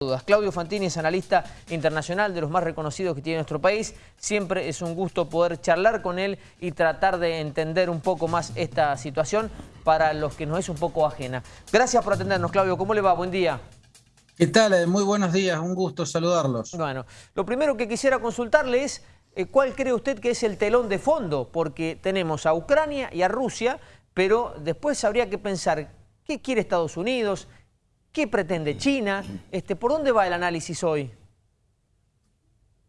dudas. Claudio Fantini es analista internacional de los más reconocidos que tiene nuestro país. Siempre es un gusto poder charlar con él y tratar de entender un poco más esta situación para los que nos es un poco ajena. Gracias por atendernos, Claudio. ¿Cómo le va? Buen día. ¿Qué tal? Muy buenos días, un gusto saludarlos. Bueno, lo primero que quisiera consultarle es eh, cuál cree usted que es el telón de fondo, porque tenemos a Ucrania y a Rusia, pero después habría que pensar qué quiere Estados Unidos, ¿Qué pretende China? Este, ¿Por dónde va el análisis hoy?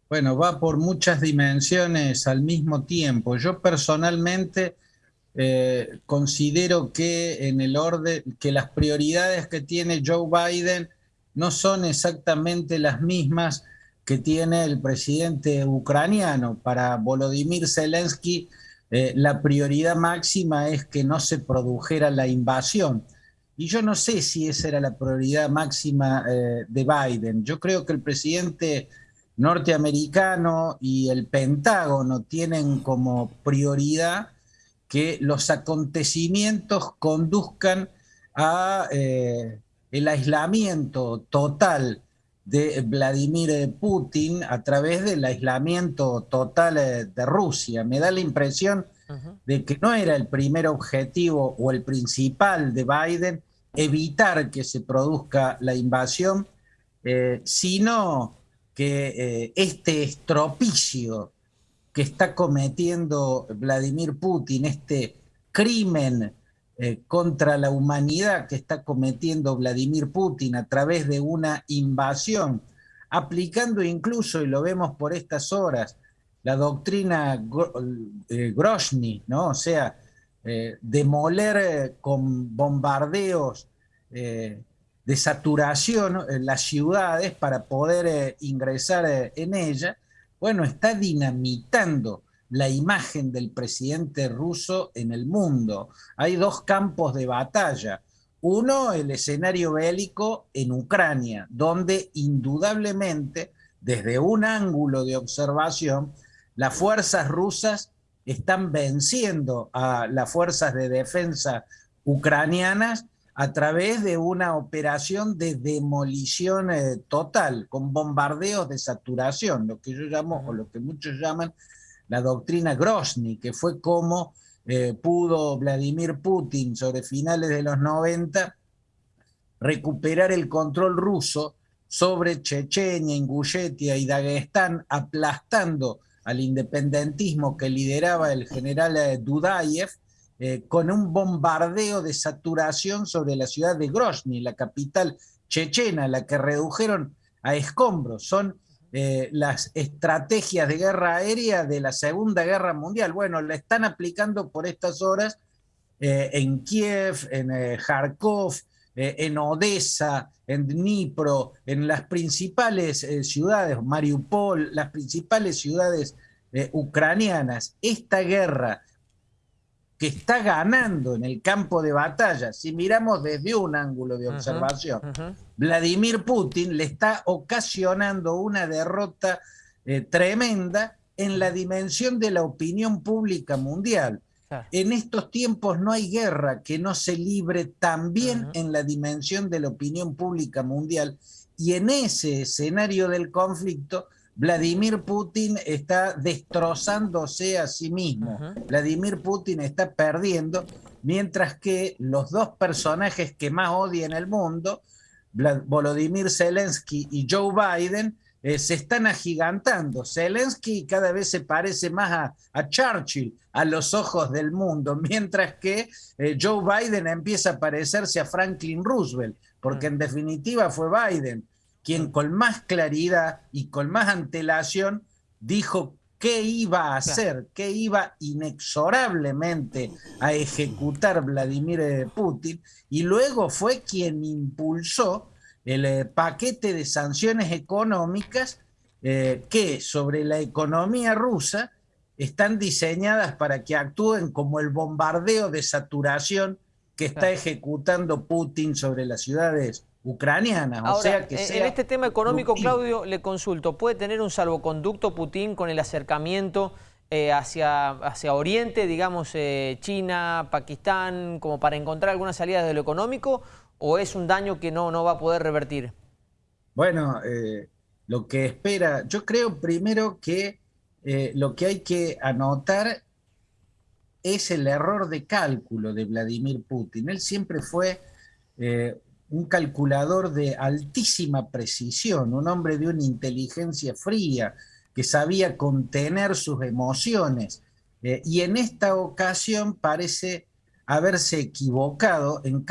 Bueno, va por muchas dimensiones al mismo tiempo. Yo personalmente eh, considero que en el orden, que las prioridades que tiene Joe Biden no son exactamente las mismas que tiene el presidente ucraniano. Para Volodymyr Zelensky, eh, la prioridad máxima es que no se produjera la invasión. Y yo no sé si esa era la prioridad máxima eh, de Biden. Yo creo que el presidente norteamericano y el Pentágono tienen como prioridad que los acontecimientos conduzcan a eh, el aislamiento total de Vladimir Putin a través del aislamiento total eh, de Rusia. Me da la impresión de que no era el primer objetivo o el principal de Biden evitar que se produzca la invasión, eh, sino que eh, este estropicio que está cometiendo Vladimir Putin, este crimen eh, contra la humanidad que está cometiendo Vladimir Putin a través de una invasión, aplicando incluso, y lo vemos por estas horas, la doctrina Grozny, ¿no? O sea, eh, demoler eh, con bombardeos eh, de saturación las ciudades para poder ingresar en ella, bueno, está dinamitando la imagen del presidente ruso en el mundo. Hay dos campos de batalla. Uno, el escenario bélico en Ucrania, donde indudablemente, desde un ángulo de observación, las fuerzas rusas están venciendo a las fuerzas de defensa ucranianas a través de una operación de demolición eh, total, con bombardeos de saturación, lo que yo llamo, o lo que muchos llaman la doctrina Grozny, que fue como eh, pudo Vladimir Putin sobre finales de los 90 recuperar el control ruso sobre Chechenia, Ingushetia y Dagestán, aplastando al independentismo que lideraba el general eh, Dudayev, eh, con un bombardeo de saturación sobre la ciudad de Grozny, la capital chechena, la que redujeron a escombros. Son eh, las estrategias de guerra aérea de la Segunda Guerra Mundial. Bueno, la están aplicando por estas horas en Kiev, en Kharkov, en Odessa, en Dnipro, en las principales eh, ciudades, Mariupol, las principales ciudades eh, ucranianas, esta guerra que está ganando en el campo de batalla, si miramos desde un ángulo de observación, Vladimir Putin le está ocasionando una derrota eh, tremenda en la dimensión de la opinión pública mundial. En estos tiempos no hay guerra que no se libre también en la dimensión de la opinión pública mundial. Y en ese escenario del conflicto Vladimir Putin está destrozándose a sí mismo. Vladimir Putin está perdiendo, mientras que los dos personajes que más odia en el mundo, Volodymyr Zelensky y Joe Biden, eh, se están agigantando. Zelensky cada vez se parece más a, Churchill a los ojos del mundo, mientras que eh, Joe Biden empieza a parecerse a Franklin Roosevelt, porque en definitiva fue Biden quien con más claridad y con más antelación dijo qué iba a hacer, qué iba inexorablemente a ejecutar Vladimir eh, Putin, y luego fue quien impulsó el eh, paquete de sanciones económicas eh, que sobre la economía rusa están diseñadas para que actúen como el bombardeo de saturación que está ejecutando Putin sobre las ciudades ucranianas. o sea que en este tema económico, Claudio, le consulto, ¿puede tener un salvoconducto Putin con el acercamiento eh, hacia, hacia Oriente, digamos China, Pakistán, como para encontrar alguna salida de lo económico? o es un daño que no, no va a poder revertir? Bueno, eh, lo que espera, yo creo primero que eh, lo que hay que anotar es el error de cálculo de Vladimir Putin. Él siempre fue eh, un calculador de altísima precisión, un hombre de una inteligencia fría, que sabía contener sus emociones. Eh, y en esta ocasión parece haberse equivocado en,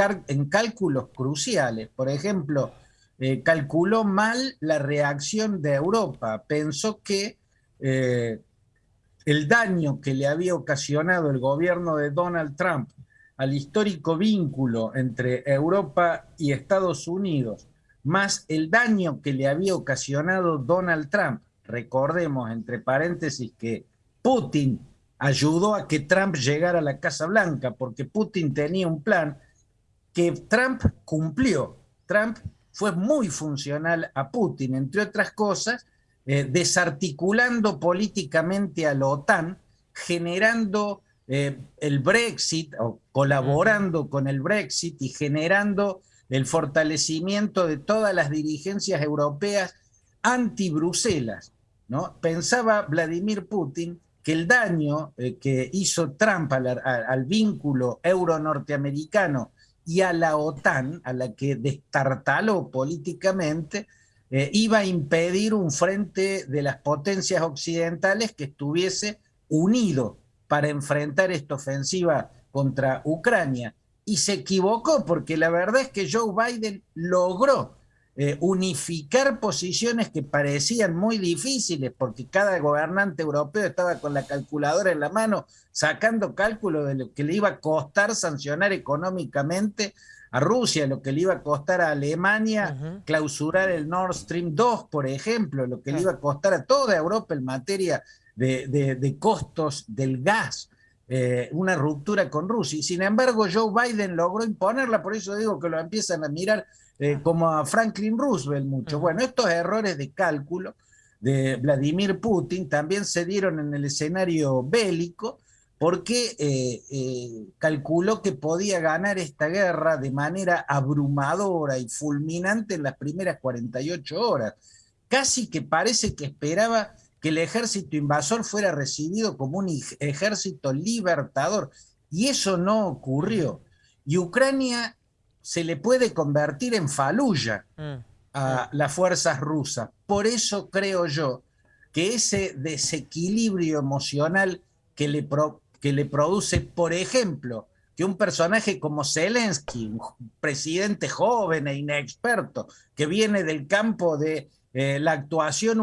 cálculos cruciales. Por ejemplo, eh, calculó mal la reacción de Europa. Pensó que el daño que le había ocasionado el gobierno de Donald Trump al histórico vínculo entre Europa y Estados Unidos, más el daño que le había ocasionado Donald Trump, recordemos entre paréntesis que Putin ayudó a que Trump llegara a la Casa Blanca, porque Putin tenía un plan que Trump cumplió. Trump fue muy funcional a Putin, entre otras cosas, eh, desarticulando políticamente a la OTAN, generando eh, el Brexit o colaborando con el Brexit y generando el fortalecimiento de todas las dirigencias europeas anti-Bruselas. Pensaba Vladimir Putin que el daño eh, que hizo Trump al, al vínculo euro-norteamericano y a la OTAN, a la que destartaló políticamente, eh, iba a impedir un frente de las potencias occidentales que estuviese unido para enfrentar esta ofensiva contra Ucrania. Y se equivocó porque la verdad es que Joe Biden logró eh, unificar posiciones que parecían muy difíciles porque cada gobernante europeo estaba con la calculadora en la mano sacando cálculo de lo que le iba a costar sancionar económicamente a Rusia, lo que le iba a costar a Alemania clausurar el Nord Stream 2, por ejemplo, lo que le iba a costar a toda Europa en materia de, costos del gas, eh, una ruptura con Rusia. Y sin embargo, Joe Biden logró imponerla, por eso digo que lo empiezan a mirar eh, como a Franklin Roosevelt mucho. Bueno, estos errores de cálculo de Vladimir Putin también se dieron en el escenario bélico, porque eh, eh, calculó que podía ganar esta guerra de manera abrumadora y fulminante en las primeras 48 horas. Casi que parece que esperaba que el ejército invasor fuera recibido como un ejército libertador, y eso no ocurrió. Y Ucrania se le puede convertir en faluya mm. a las fuerzas rusas. Por eso creo yo que ese desequilibrio emocional que le, que le produce, por ejemplo, que un personaje como Zelensky, un presidente joven e inexperto, que viene del campo de eh, la actuación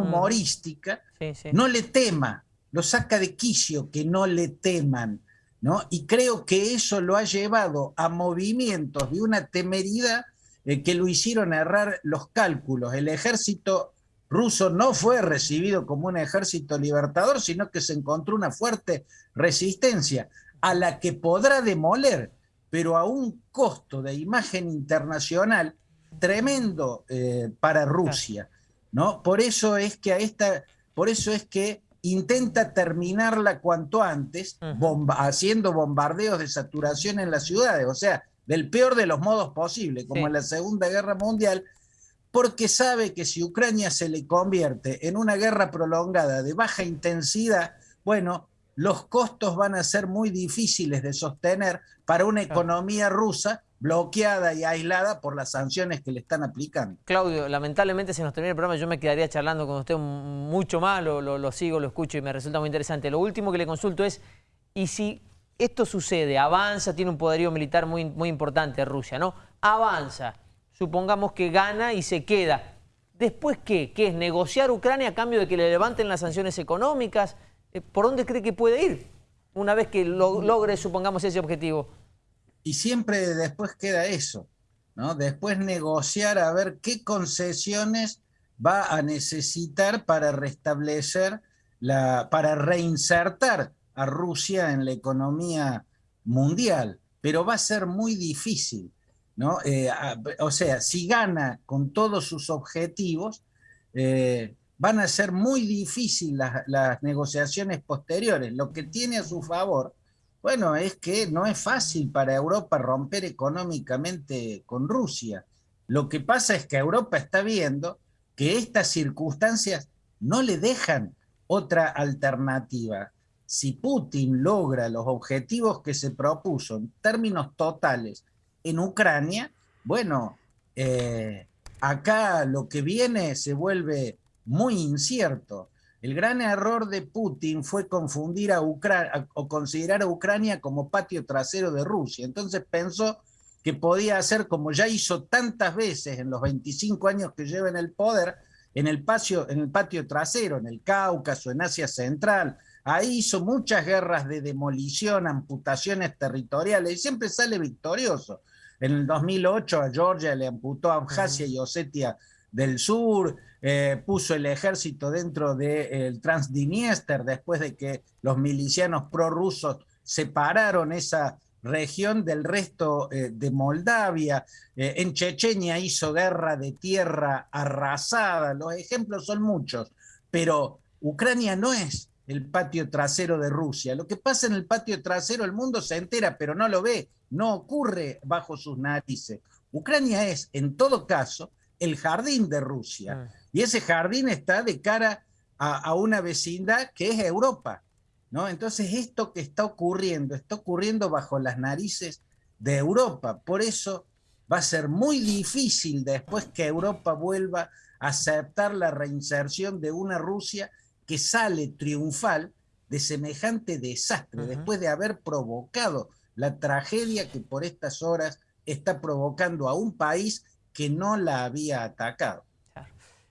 no le tema, lo saca de quicio, que no le teman. ¿no? Y creo que eso lo ha llevado a movimientos de una temeridad eh, que lo hicieron errar los cálculos. El ejército ruso no fue recibido como un ejército libertador, sino que se encontró una fuerte resistencia a la que podrá demoler, pero a un costo de imagen internacional tremendo eh, para Rusia. ¿no? Por eso es que a esta, por eso es que intenta terminarla cuanto antes, haciendo bombardeos de saturación en las ciudades, o sea, del peor de los modos posibles, como en la Segunda Guerra Mundial, porque sabe que si Ucrania se le convierte en una guerra prolongada de baja intensidad, bueno, los costos van a ser muy difíciles de sostener para una economía rusa bloqueada y aislada por las sanciones que le están aplicando. Claudio, lamentablemente se nos termina el programa, yo me quedaría charlando con usted mucho más, lo, sigo, lo escucho y me resulta muy interesante. Lo último que le consulto es, ¿y si esto sucede, avanza, tiene un poderío militar muy, muy importante Rusia, ¿no? Avanza, supongamos que gana y se queda. ¿Después qué? ¿Qué es? ¿Negociar Ucrania a cambio de que le levanten las sanciones económicas? Eh, ¿Por dónde cree que puede ir una vez que logre, supongamos, ese objetivo? Y siempre después queda eso, ¿no? Después negociar a ver qué concesiones va a necesitar para restablecer, la, para reinsertar a Rusia en la economía mundial. Pero va a ser muy difícil ¿no? Eh, o sea, si gana con todos sus objetivos, eh, van a ser muy difíciles las, negociaciones posteriores. Lo que tiene a su favor, bueno, es que no es fácil para Europa romper económicamente con Rusia. Lo que pasa es que Europa está viendo que estas circunstancias no le dejan otra alternativa. Si Putin logra los objetivos que se propuso en términos totales en Ucrania, bueno, eh, acá lo que viene se vuelve muy incierto. El gran error de Putin fue confundir a Ucrania o considerar a Ucrania como patio trasero de Rusia. Entonces pensó que podía hacer como ya hizo tantas veces en los 25 años que lleva en el poder, en el, patio, en el patio trasero, en el Cáucaso, en Asia Central. Ahí hizo muchas guerras de demolición, amputaciones territoriales y siempre sale victorioso. En el 2008 a Georgia le amputó a Abjasia y Osetia del Sur, eh, puso el ejército dentro del Transdniester después de que los milicianos prorrusos separaron esa región del resto eh, de Moldavia. Eh, en Chechenia hizo guerra de tierra arrasada. Los ejemplos son muchos, pero Ucrania no es el patio trasero de Rusia. Lo que pasa en el patio trasero, el mundo se entera, pero no lo ve, no ocurre bajo sus narices. Ucrania es, en todo caso, el jardín de Rusia. Ah. Y ese jardín está de cara a, una vecindad que es Europa. ¿no? Entonces esto que está ocurriendo, está ocurriendo bajo las narices de Europa. Por eso va a ser muy difícil después que Europa vuelva a aceptar la reinserción de una Rusia que sale triunfal de semejante desastre, después de haber provocado la tragedia que por estas horas está provocando a un país que no la había atacado.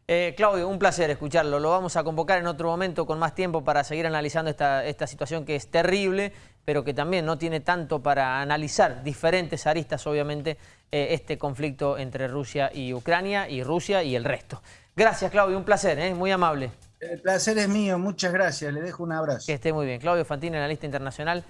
Eh, Claudio, un placer escucharlo. Lo vamos a convocar en otro momento con más tiempo para seguir analizando esta, esta situación que es terrible, pero que también no tiene tanto para analizar diferentes aristas, obviamente, eh, este conflicto entre Rusia y Ucrania, y Rusia y el resto. Gracias, Claudio, un placer, ¿eh? muy amable. El placer es mío, muchas gracias, le dejo un abrazo. Que esté muy bien. Claudio Fantini, analista internacional,